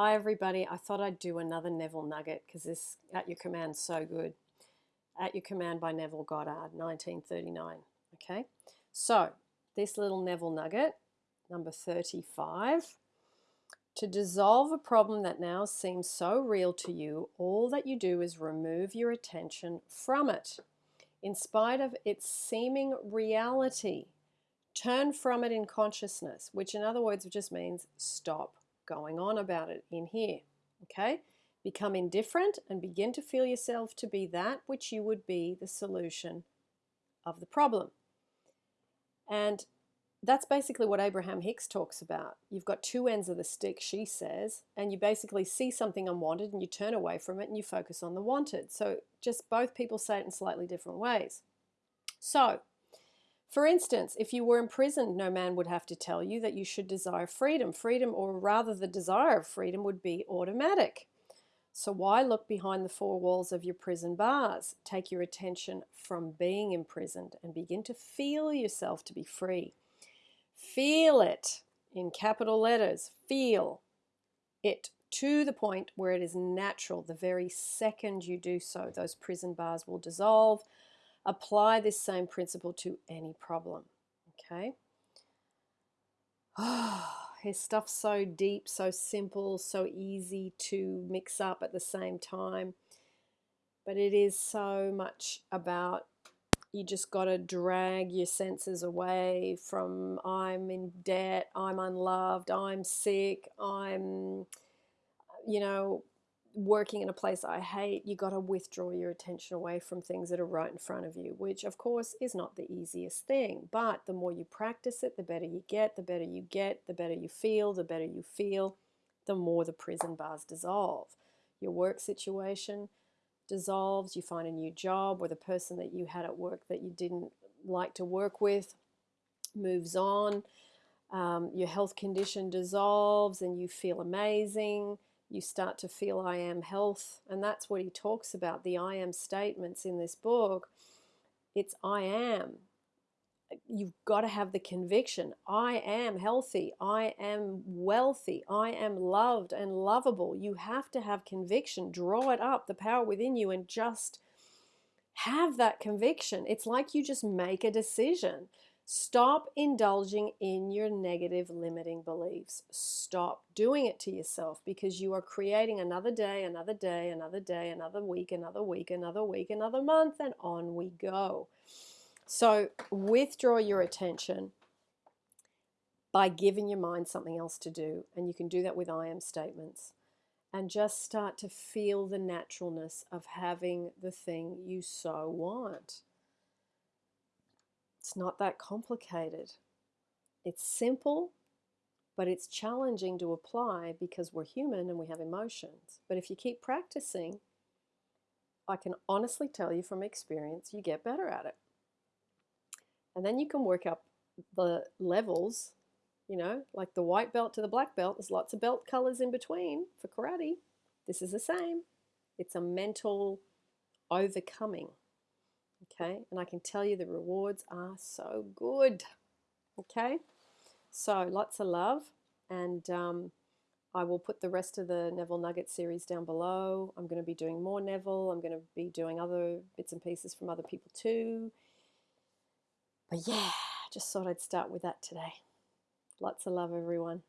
Hi, everybody. I thought I'd do another Neville Nugget because this At Your Command so good. At Your Command by Neville Goddard, 1939. Okay, so this little Neville Nugget, number 35. To dissolve a problem that now seems so real to you, all that you do is remove your attention from it. In spite of its seeming reality, turn from it in consciousness, which in other words just means stop going on about it in here. Okay? Become indifferent and begin to feel yourself to be that which you would be the solution of the problem. And that's basically what Abraham Hicks talks about. You've got two ends of the stick, she says, and you basically see something unwanted and you turn away from it and you focus on the wanted. So just both people say it in slightly different ways. So, for instance, if you were imprisoned, no man would have to tell you that you should desire freedom. Freedom, or rather the desire of freedom, would be automatic. So why look behind the four walls of your prison bars? Take your attention from being imprisoned and begin to feel yourself to be free. Feel it in capital letters. Feel it to the point where it is natural. The very second you do so, those prison bars will dissolve. Apply this same principle to any problem. Okay. Oh, his stuff's so deep, so simple, so easy to mix up at the same time. But it is so much about you just got to drag your senses away from I'm in debt, I'm unloved, I'm sick, I'm, you know, working in a place I hate. You got to withdraw your attention away from things that are right in front of you, which of course is not the easiest thing. But the more you practice it, the better you get, the better you get, the better you feel, the better you feel, the more the prison bars dissolve. Your work situation dissolves, you find a new job, or the person that you had at work that you didn't like to work with moves on. Um, your health condition dissolves and you feel amazing. You start to feel I am health. And that's what he talks about the I am statements in this book. It's I am you've got to have the conviction I am healthy, I am wealthy, I am loved and lovable. You have to have conviction, draw it up, the power within you, and just have that conviction. It's like you just make a decision. Stop indulging in your negative limiting beliefs. Stop doing it to yourself because you are creating another day, another day, another day, another week, another week, another week, another month, and on we go. So withdraw your attention by giving your mind something else to do. And you can do that with I am statements. And just start to feel the naturalness of having the thing you so want. It's not that complicated. It's simple, but it's challenging to apply because we're human and we have emotions. But if you keep practicing, I can honestly tell you from experience, you get better at it. And then you can work up the levels, you know, like the white belt to the black belt. There's lots of belt colors in between for karate. This is the same. It's a mental overcoming. Okay, and I can tell you the rewards are so good. Okay, so lots of love, and um, I will put the rest of the Neville Nugget series down below. I'm going to be doing more Neville. I'm going to be doing other bits and pieces from other people too. But yeah, just thought I'd start with that today. Lots of love, everyone.